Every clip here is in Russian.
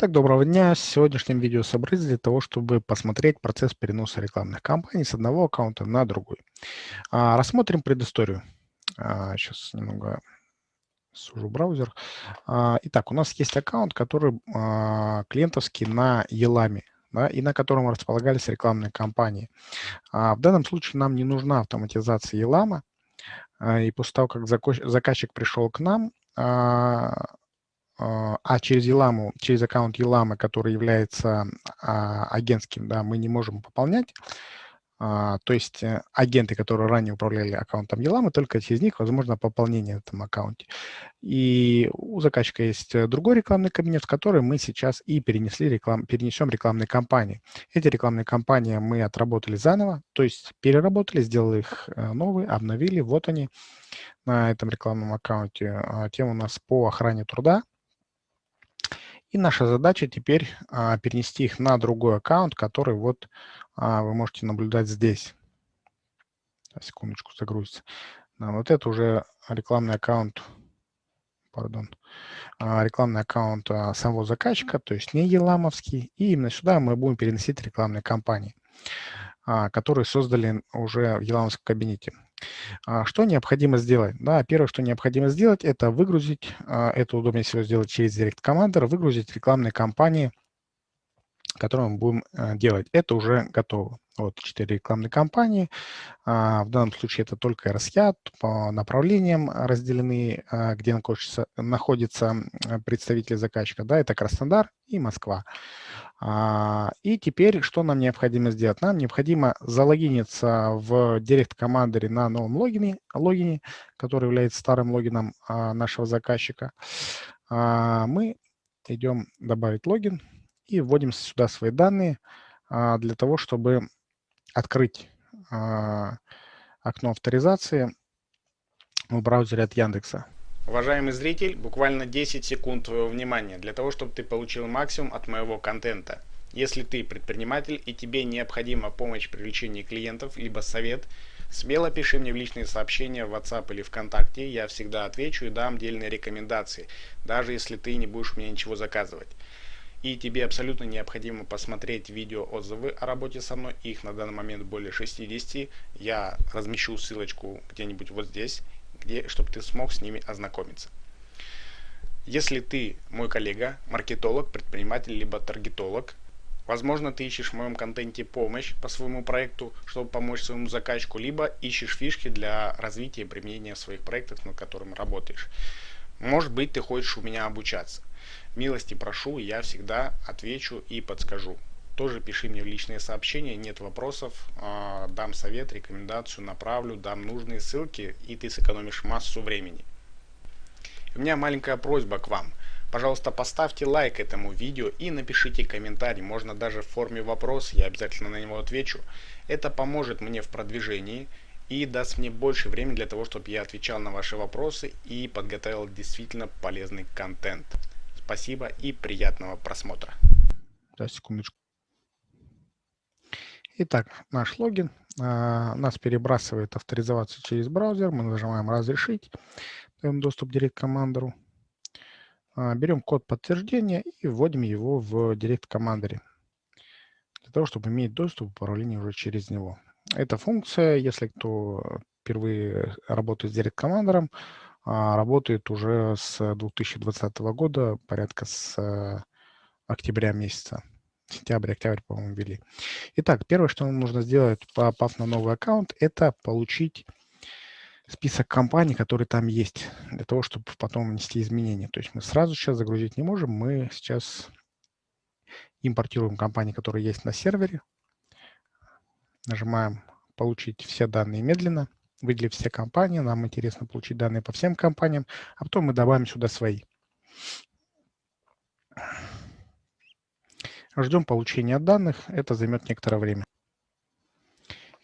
Так, доброго дня. В сегодняшнем видео собрались для того, чтобы посмотреть процесс переноса рекламных кампаний с одного аккаунта на другой. А, рассмотрим предысторию. А, сейчас немного сужу браузер. А, итак, у нас есть аккаунт, который а, клиентовский на Елами. Да, и на котором располагались рекламные кампании. А, в данном случае нам не нужна автоматизация Елама. А, и после того, как заказчик пришел к нам, а, а, через Еламу, через аккаунт Елама, который является а, агентским, да, мы не можем пополнять. А, то есть э, агенты, которые ранее управляли аккаунтом Еламы, только через них возможно пополнение в этом аккаунте. И у заказчика есть э, другой рекламный кабинет, в который мы сейчас и перенесли реклам, перенесем рекламные кампании. Эти рекламные кампании мы отработали заново, то есть переработали, сделали их э, новые, обновили. Вот они на этом рекламном аккаунте. Тема у нас по охране труда. И наша задача теперь а, перенести их на другой аккаунт, который вот а, вы можете наблюдать здесь. Секундочку, загрузится. Да, вот это уже рекламный аккаунт, пардон, а, рекламный аккаунт а, самого заказчика, то есть не еламовский. И именно сюда мы будем переносить рекламные кампании, а, которые создали уже в еламовском кабинете. А, что необходимо сделать? Да, первое, что необходимо сделать, это выгрузить, а, это удобнее всего сделать через Direct Commander, выгрузить рекламные кампании, которые мы будем э, делать. Это уже готово. Вот четыре рекламные кампании. А, в данном случае это только RSYAT, по направлениям разделены, где находится, находится представитель заказчика. Да, это Краснодар и Москва. А, и теперь что нам необходимо сделать? Нам необходимо залогиниться в Direct Commander на новом логине, логине, который является старым логином а, нашего заказчика. А, мы идем добавить логин и вводим сюда свои данные для того, чтобы открыть окно авторизации в браузере от Яндекса. Уважаемый зритель, буквально 10 секунд твоего внимания для того, чтобы ты получил максимум от моего контента. Если ты предприниматель и тебе необходима помощь в привлечении клиентов, либо совет, смело пиши мне в личные сообщения в WhatsApp или ВКонтакте, я всегда отвечу и дам дельные рекомендации, даже если ты не будешь меня ничего заказывать. И тебе абсолютно необходимо посмотреть видео отзывы о работе со мной, их на данный момент более 60, я размещу ссылочку где-нибудь вот здесь, где, чтобы ты смог с ними ознакомиться. Если ты мой коллега, маркетолог, предприниматель, либо таргетолог, возможно, ты ищешь в моем контенте помощь по своему проекту, чтобы помочь своему заказчику, либо ищешь фишки для развития и применения своих проектов, над которым работаешь. Может быть, ты хочешь у меня обучаться. Милости прошу, я всегда отвечу и подскажу тоже пиши мне в личные сообщения, нет вопросов, а, дам совет, рекомендацию, направлю, дам нужные ссылки, и ты сэкономишь массу времени. У меня маленькая просьба к вам. Пожалуйста, поставьте лайк этому видео и напишите комментарий, можно даже в форме вопрос, я обязательно на него отвечу. Это поможет мне в продвижении и даст мне больше времени для того, чтобы я отвечал на ваши вопросы и подготовил действительно полезный контент. Спасибо и приятного просмотра. Да, секундочку. Итак, наш логин а, нас перебрасывает авторизоваться через браузер. Мы нажимаем «Разрешить», даем доступ к Direct Commander. А, берем код подтверждения и вводим его в Direct Commander для того, чтобы иметь доступ к управлению уже через него. Эта функция, если кто впервые работает с Commander, а, работает уже с 2020 года, порядка с а, октября месяца сентябрь, октябрь, по-моему, ввели. Итак, первое, что нам нужно сделать, попав на новый аккаунт, это получить список компаний, которые там есть, для того, чтобы потом внести изменения. То есть мы сразу сейчас загрузить не можем, мы сейчас импортируем компании, которые есть на сервере, нажимаем «Получить все данные медленно», выделив все компании, нам интересно получить данные по всем компаниям, а потом мы добавим сюда свои. Ждем получения данных, это займет некоторое время.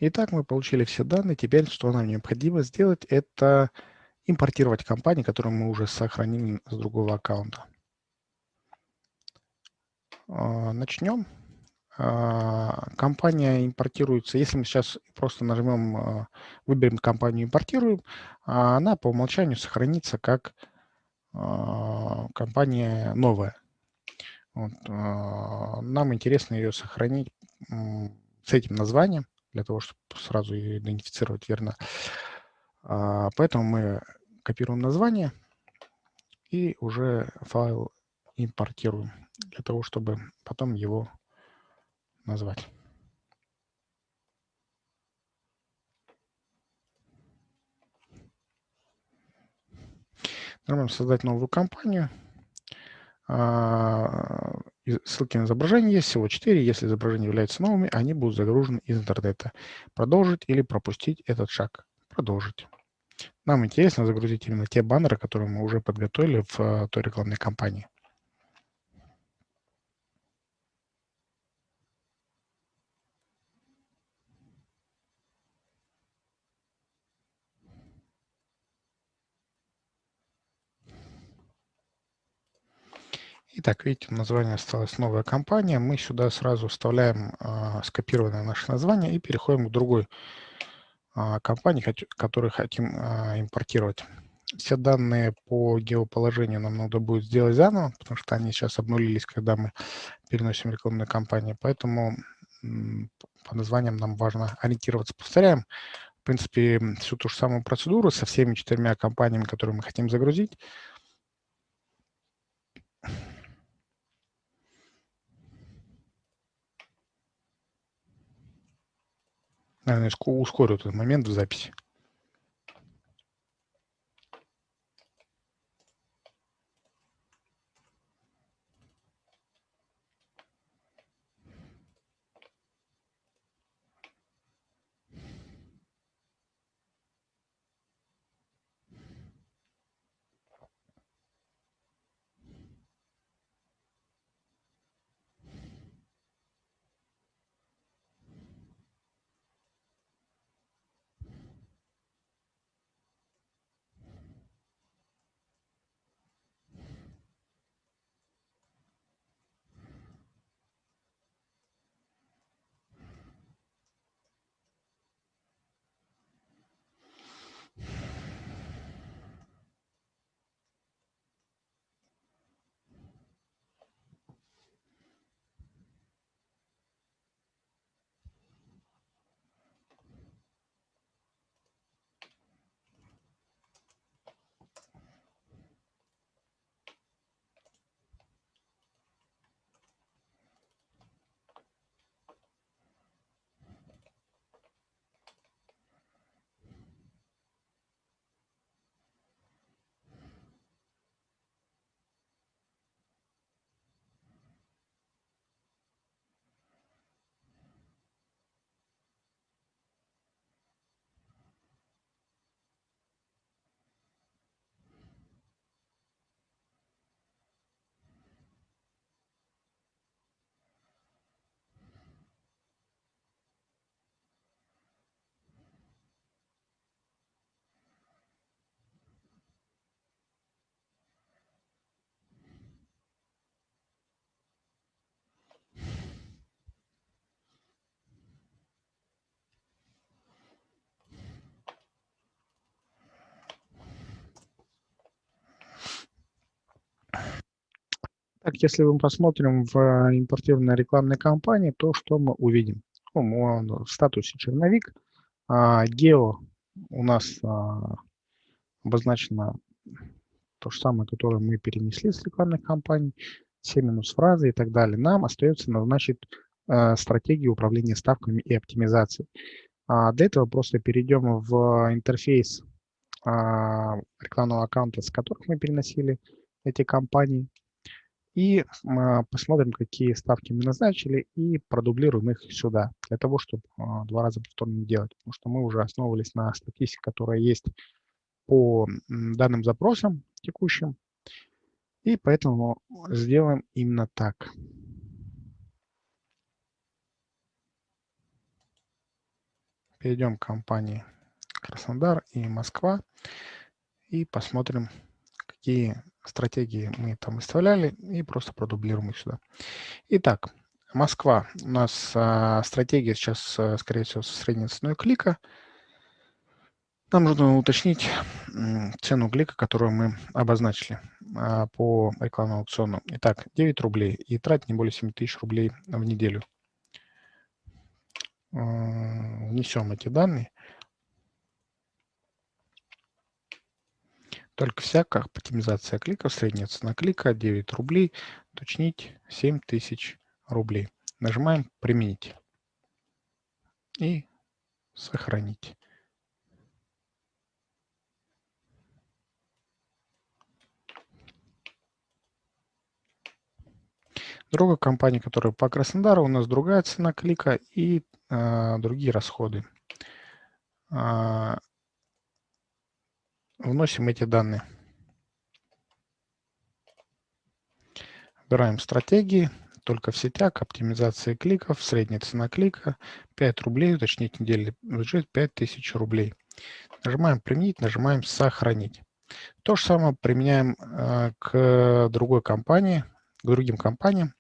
Итак, мы получили все данные. Теперь, что нам необходимо сделать, это импортировать компании, которые мы уже сохранили с другого аккаунта. А, начнем. А, компания импортируется, если мы сейчас просто нажмем, а, выберем компанию «Импортируем», она по умолчанию сохранится как компания новая. Вот, а, нам интересно ее сохранить с этим названием, для того, чтобы сразу ее идентифицировать верно. А, поэтому мы копируем название и уже файл импортируем для того, чтобы потом его назвать. Нажимаем «Создать новую компанию». А, ссылки на изображение есть, всего 4. Если изображения являются новыми, они будут загружены из интернета. Продолжить или пропустить этот шаг. Продолжить. Нам интересно загрузить именно те баннеры, которые мы уже подготовили в а, той рекламной кампании. Итак, видите, название осталось новая компания. Мы сюда сразу вставляем э, скопированное наше название и переходим к другой э, компании, которую хотим э, импортировать. Все данные по геоположению нам надо будет сделать заново, потому что они сейчас обнулились, когда мы переносим рекламную кампанию. Поэтому по названиям нам важно ориентироваться. Повторяем, в принципе, всю ту же самую процедуру со всеми четырьмя компаниями, которые мы хотим загрузить. Наверное, ускорю этот момент в записи. Так, если мы посмотрим в э, импортированной рекламной кампании, то что мы увидим? Ну, в статусе черновик. А, гео у нас а, обозначено то же самое, которое мы перенесли с рекламной кампании, все минус фразы и так далее. Нам остается назначить а, стратегию управления ставками и оптимизацией. А, для этого просто перейдем в интерфейс рекламного аккаунта, с которых мы переносили эти компании и а, посмотрим, какие ставки мы назначили, и продублируем их сюда, для того, чтобы а, два раза повторно делать. Потому что мы уже основывались на статистике, которая есть по данным запросам текущим, и поэтому сделаем именно так. Перейдем к компании Краснодар и Москва и посмотрим, какие стратегии мы там выставляли, и просто продублируем их сюда. Итак, Москва. У нас а, стратегия сейчас, а, скорее всего, со средней ценой клика. Нам нужно уточнить цену клика, которую мы обозначили а, по рекламному аукциону. Итак, 9 рублей и тратить не более 7 тысяч рублей в неделю. А, внесем эти данные. Только всякая оптимизация кликов, средняя цена клика 9 рублей, уточнить 7 тысяч рублей. Нажимаем «Применить» и «Сохранить». Другая компания, которая по Краснодару, у нас другая цена клика и э, другие расходы. Вносим эти данные. Выбираем стратегии, только в сетях, оптимизация кликов, средняя цена клика 5 рублей, уточнить недельный бюджет 5000 рублей. Нажимаем «Применить», нажимаем «Сохранить». То же самое применяем э, к другой компании, к другим компаниям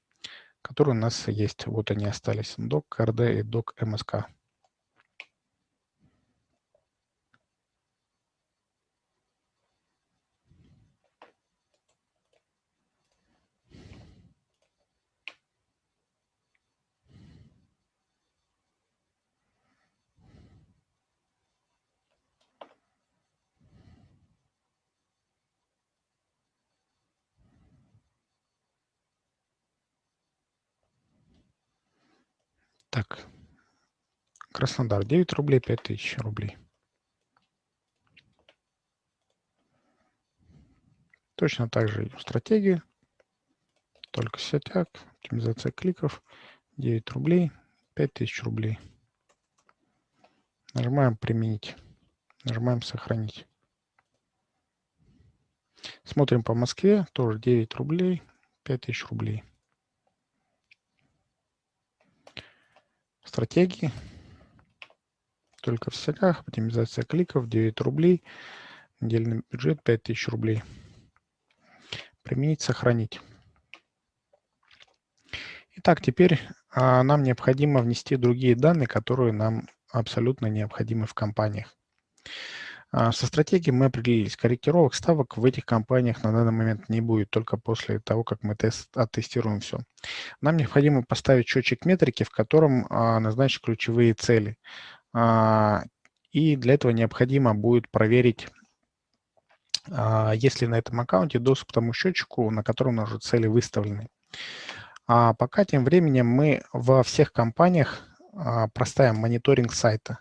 которые у нас есть. Вот они остались. Doc, RD и Doc MSK. Так, Краснодар 9 рублей, 5000 рублей. Точно так же и стратегии, только сетяк, оптимизация кликов, 9 рублей, 5000 рублей. Нажимаем «Применить», нажимаем «Сохранить». Смотрим по Москве, тоже 9 рублей, 5000 рублей. Стратегии. Только в сетях. Оптимизация кликов 9 рублей. Недельный бюджет 5000 рублей. Применить, сохранить. Итак, теперь а, нам необходимо внести другие данные, которые нам абсолютно необходимы в компаниях. А, со стратегией мы определились. Корректировок ставок в этих компаниях на данный момент не будет, только после того, как мы тест, оттестируем все. Нам необходимо поставить счетчик метрики, в котором а, назначить ключевые цели. А, и для этого необходимо будет проверить, а, есть ли на этом аккаунте доступ к тому счетчику, на котором уже цели выставлены. А пока тем временем мы во всех компаниях а, проставим мониторинг сайта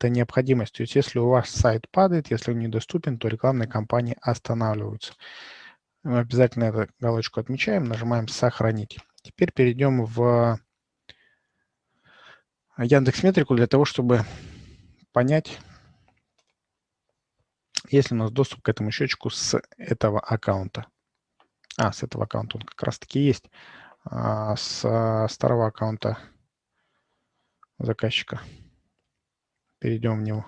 это необходимость. То есть если у вас сайт падает, если он недоступен, то рекламные кампании останавливаются. Мы обязательно эту галочку отмечаем, нажимаем «Сохранить». Теперь перейдем в Яндекс Метрику для того, чтобы понять, есть ли у нас доступ к этому счетчику с этого аккаунта. А, с этого аккаунта он как раз-таки есть. А, с старого аккаунта заказчика перейдем в него.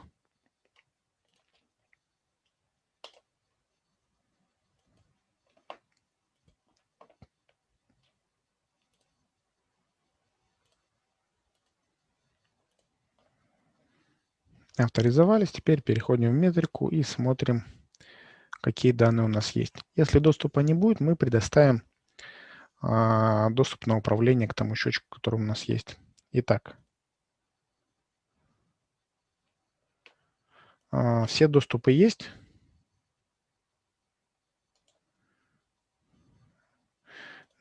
Авторизовались. Теперь переходим в метрику и смотрим, какие данные у нас есть. Если доступа не будет, мы предоставим а, доступ на управление к тому счетчику, который у нас есть. Итак, все доступы есть.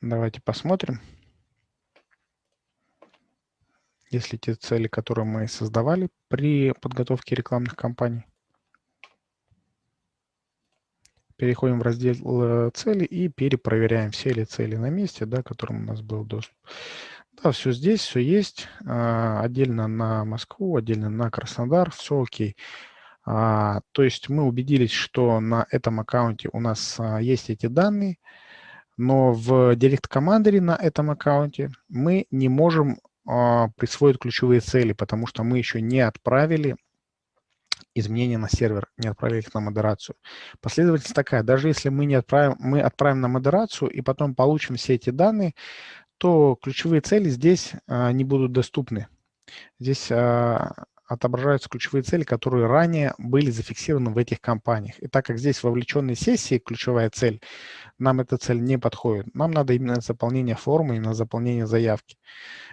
Давайте посмотрим. Если те цели, которые мы создавали при подготовке рекламных кампаний. Переходим в раздел э, цели и перепроверяем, все ли цели на месте, да, которым у нас был доступ. Да, все здесь, все есть. А, отдельно на Москву, отдельно на Краснодар, все окей. А, то есть мы убедились, что на этом аккаунте у нас а, есть эти данные, но в Direct Commander на этом аккаунте мы не можем а, присвоить ключевые цели, потому что мы еще не отправили изменения на сервер, не отправили их на модерацию. Последовательность такая, даже если мы, не отправим, мы отправим на модерацию и потом получим все эти данные, то ключевые цели здесь а, не будут доступны. Здесь отображаются ключевые цели, которые ранее были зафиксированы в этих компаниях. И так как здесь вовлеченные сессии ключевая цель, нам эта цель не подходит. Нам надо именно заполнение формы, именно заполнение заявки.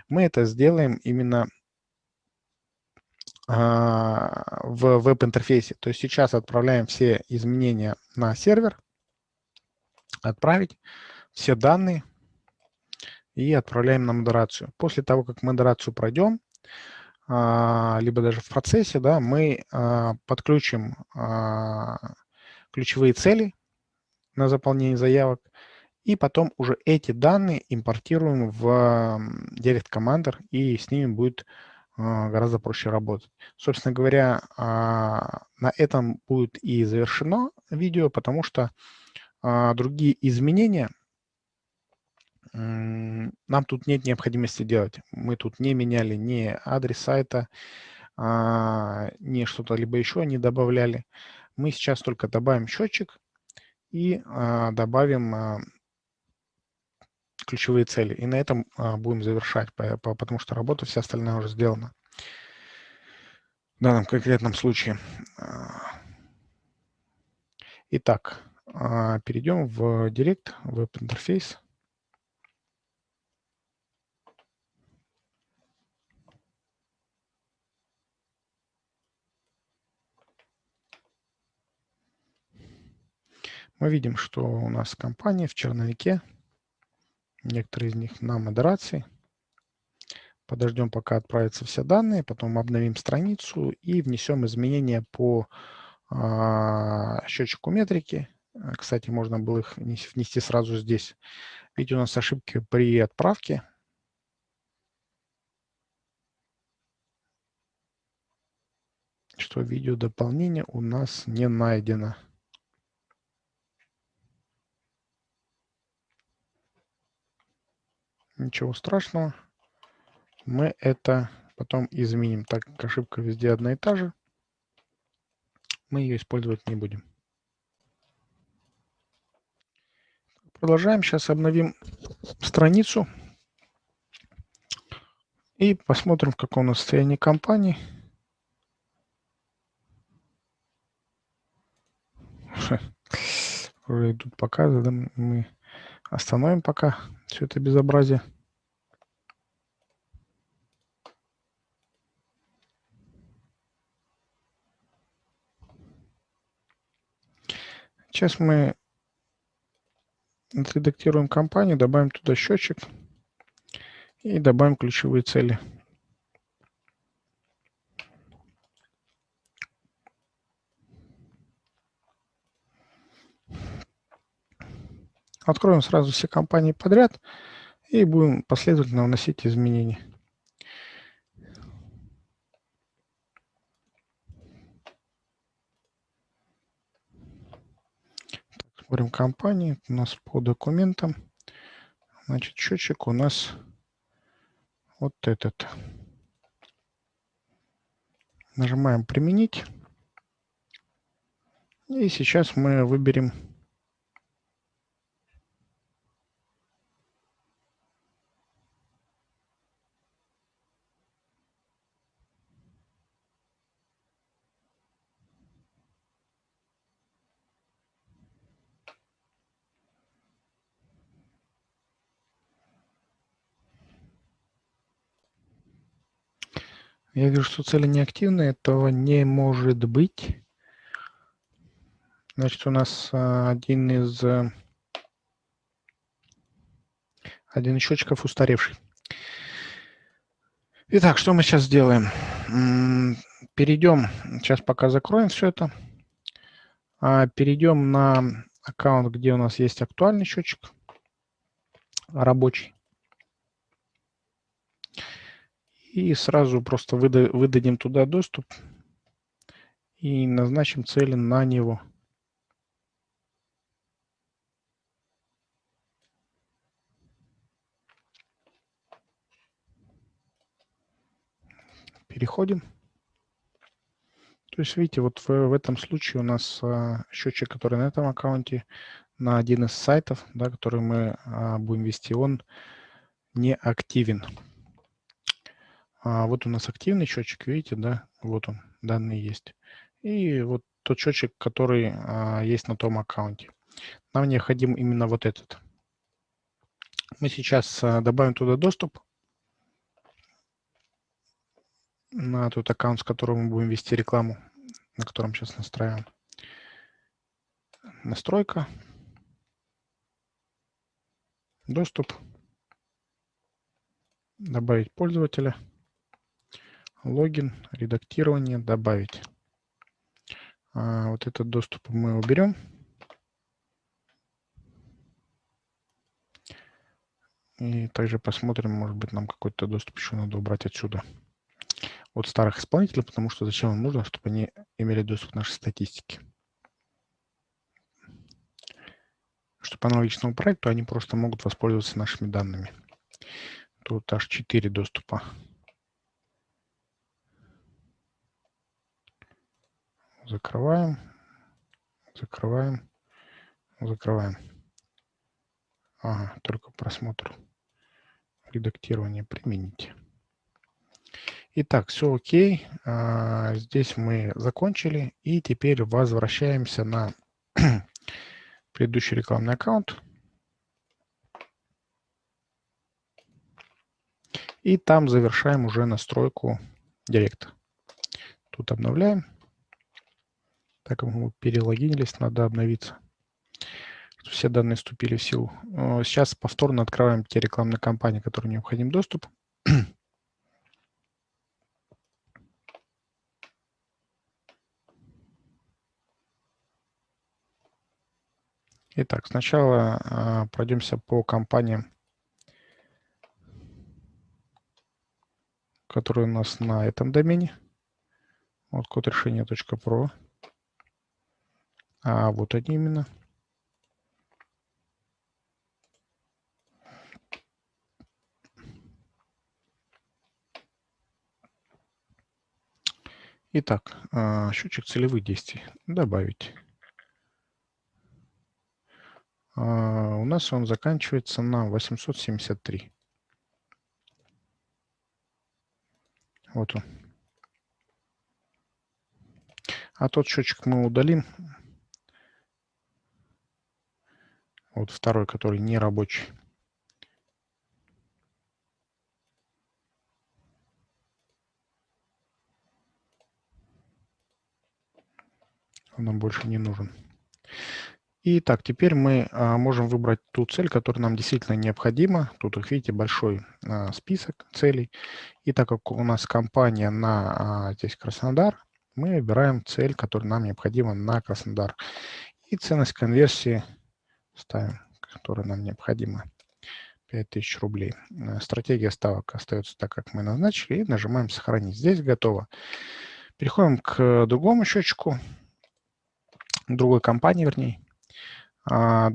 Мы это сделаем именно а, в веб-интерфейсе. То есть сейчас отправляем все изменения на сервер, отправить все данные и отправляем на модерацию. После того, как модерацию пройдем, либо даже в процессе, да, мы а, подключим ключевые цели на заполнение заявок, и потом уже эти данные импортируем в Direct Commander, и с ними будет а, гораздо проще работать. Собственно говоря, а, на этом будет и завершено видео, потому что а, другие изменения нам тут нет необходимости делать. Мы тут не меняли ни адрес сайта, ни что-то либо еще не добавляли. Мы сейчас только добавим счетчик и добавим ключевые цели. И на этом а, будем завершать, по, по, потому что работа вся остальная уже сделана. В данном конкретном случае. А. Итак, а, перейдем в Direct, веб-интерфейс. Мы видим, что у нас компания в черновике некоторые из них на модерации. Подождем, пока отправятся все данные, потом обновим страницу и внесем изменения по а, счетчику метрики. А, кстати, можно было их внести сразу здесь. Видите, у нас ошибки при отправке. Что видео дополнение у нас не найдено. Ничего страшного. Мы это потом изменим. Так как ошибка везде одна и та же, мы ее использовать не будем. Продолжаем. Сейчас обновим страницу и посмотрим, в каком у нас состоянии компании. Уже идут показы, да, мы Остановим пока все это безобразие. Сейчас мы отредактируем компанию, добавим туда счетчик и добавим ключевые цели. Откроем сразу все компании подряд и будем последовательно вносить изменения. Смотрим компании. У нас по документам. Значит, счетчик у нас вот этот. Нажимаем «Применить». И сейчас мы выберем Я вижу, что цели неактивные, этого не может быть. Значит, у нас а, один из а, один из счетчиков устаревший. Итак, что мы сейчас сделаем? Перейдем, сейчас пока закроем все это. А, перейдем на аккаунт, где у нас есть актуальный счетчик рабочий и сразу просто выда выдадим туда доступ и назначим цели на него. Переходим. То есть, видите, вот в, в этом случае у нас а, счетчик, который на этом аккаунте, на один из сайтов, да, который мы а, будем вести, он не активен. А вот у нас активный счетчик, видите, да, Вот он, данные есть. И вот тот счетчик, который а, есть на том аккаунте. Нам необходим именно вот этот. Мы сейчас а, добавим туда доступ на тот аккаунт, с которого мы будем вести рекламу, на котором сейчас настраиваем. Настройка. Доступ. Добавить пользователя. Логин, редактирование, добавить. А вот этот доступ мы уберем. И также посмотрим, может быть, нам какой-то доступ еще надо убрать отсюда от старых исполнителей, потому что зачем им нужно, чтобы они имели доступ к нашей статистике. Чтобы аналогичному проекту они просто могут воспользоваться нашими данными. Тут аж 4 доступа. Закрываем, закрываем, закрываем. Ага, только просмотр редактирование применить. Итак, все окей. А, здесь мы закончили. И теперь возвращаемся на предыдущий рекламный аккаунт. И там завершаем уже настройку директа. Тут обновляем. Так мы перелогинились, надо обновиться все данные вступили в силу. Э, сейчас повторно открываем те рекламные кампании, которым необходим доступ. Итак, сначала а, пройдемся по компаниям, которые у нас на этом домене. Вот код решения .pro. А вот они именно. Итак, а, счетчик целевых действий. Добавить. А, у нас он заканчивается на 873. Вот он. А тот счетчик мы удалим. Вот второй, который не рабочий. он нам больше не нужен. Итак, теперь мы а, можем выбрать ту цель, которая нам действительно необходима. Тут, как видите, большой а, список целей. И так как у нас компания на а, здесь Краснодар, мы выбираем цель, которая нам необходима на Краснодар. И ценность конверсии ставим, которая нам необходима. 5000 рублей. Э, стратегия ставок остается так, как мы назначили. И нажимаем «Сохранить». Здесь готово. Переходим к другому счетчику другой компании, вернее, а,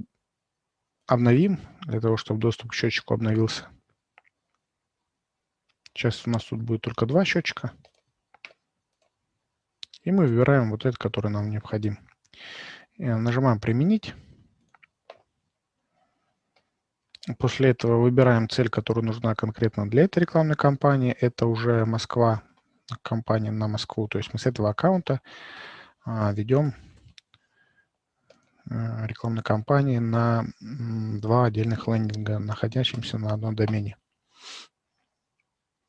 обновим, для того, чтобы доступ к счетчику обновился. Сейчас у нас тут будет только два счетчика. И мы выбираем вот этот, который нам необходим. И нажимаем «Применить». После этого выбираем цель, которая нужна конкретно для этой рекламной кампании. Это уже Москва, компания на Москву. То есть мы с этого аккаунта а, ведем Э, рекламной кампании на два отдельных лендинга, находящихся на одном домене.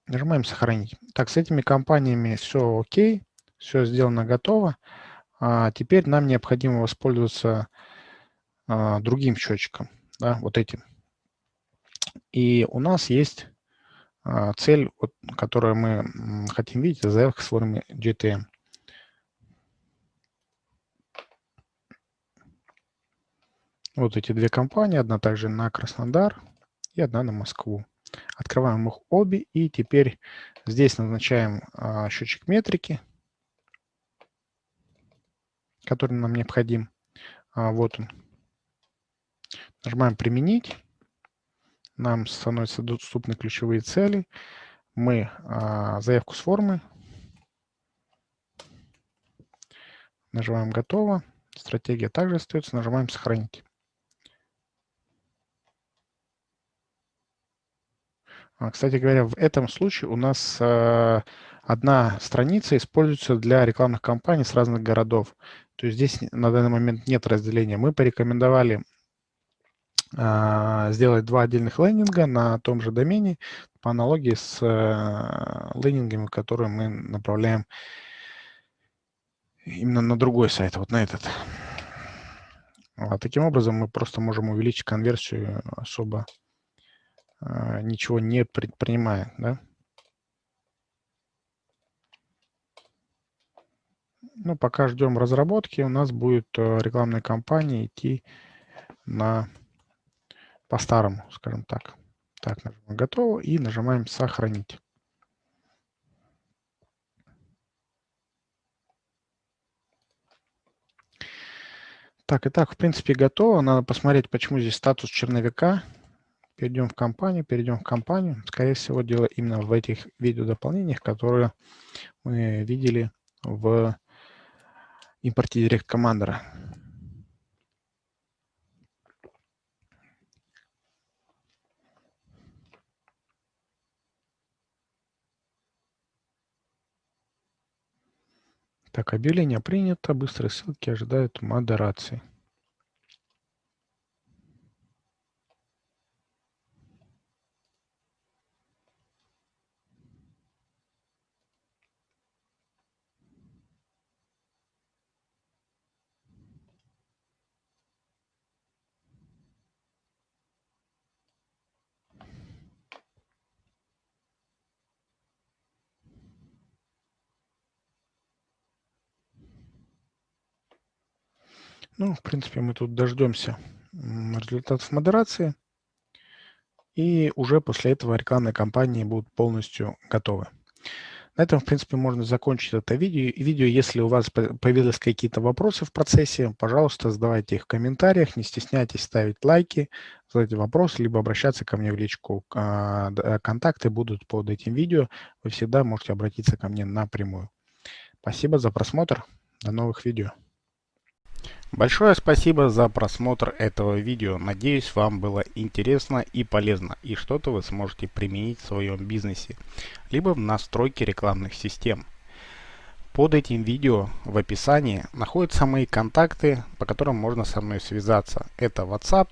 Нажимаем «Сохранить». Так, с этими компаниями все окей, все сделано, готово. А теперь нам необходимо воспользоваться а, другим счетчиком, да, вот этим. И у нас есть а, цель, которую мы хотим видеть, заявка с формы GTM. Вот эти две компании, одна также на Краснодар и одна на Москву. Открываем их обе и теперь здесь назначаем а, счетчик метрики, который нам необходим. А, вот он. Нажимаем «Применить». Нам становятся доступны ключевые цели. Мы а, заявку с формы. Нажимаем «Готово». Стратегия также остается. Нажимаем «Сохранить». А, кстати говоря, в этом случае у нас э, одна страница используется для рекламных кампаний с разных городов. То есть здесь на данный момент нет разделения. Мы порекомендовали сделать два отдельных лендинга на том же домене по аналогии с э, лендингами, которые мы направляем именно на другой сайт, вот на этот. А таким образом мы просто можем увеличить конверсию особо а, ничего не предпринимая, да? Ну, пока ждем разработки, у нас будет э, рекламная кампания идти на по-старому, скажем так. Так, нажимаем «Готово» и нажимаем «Сохранить». Так, итак, в принципе, готово. Надо посмотреть, почему здесь статус черновика. Перейдем в компанию, перейдем в компанию. Скорее всего, дело именно в этих видеодополнениях, которые мы видели в импорте Direct Commander. Так, объявление принято, быстрые ссылки ожидают модерации. Ну, в принципе, мы тут дождемся результатов модерации. И уже после этого рекламные кампании будут полностью готовы. На этом, в принципе, можно закончить это видео. видео. Если у вас появились какие-то вопросы в процессе, пожалуйста, задавайте их в комментариях. Не стесняйтесь ставить лайки, задать вопросы, либо обращаться ко мне в личку. А, контакты будут под этим видео. Вы всегда можете обратиться ко мне напрямую. Спасибо за просмотр. До новых видео. Большое спасибо за просмотр этого видео. Надеюсь, вам было интересно и полезно, и что-то вы сможете применить в своем бизнесе, либо в настройке рекламных систем. Под этим видео в описании находятся мои контакты, по которым можно со мной связаться. Это WhatsApp,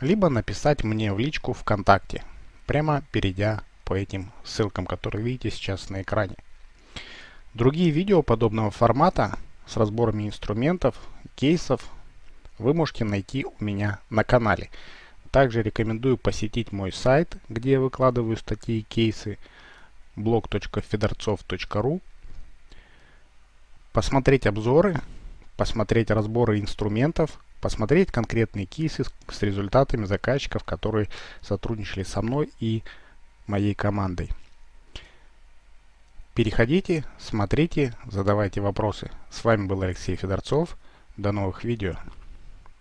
либо написать мне в личку ВКонтакте, прямо перейдя по этим ссылкам, которые видите сейчас на экране. Другие видео подобного формата с разборами инструментов кейсов вы можете найти у меня на канале. Также рекомендую посетить мой сайт, где я выкладываю статьи и кейсы blog.fedorцов.ru посмотреть обзоры, посмотреть разборы инструментов, посмотреть конкретные кейсы с результатами заказчиков, которые сотрудничали со мной и моей командой. Переходите, смотрите, задавайте вопросы. С вами был Алексей Федорцов. До новых видео.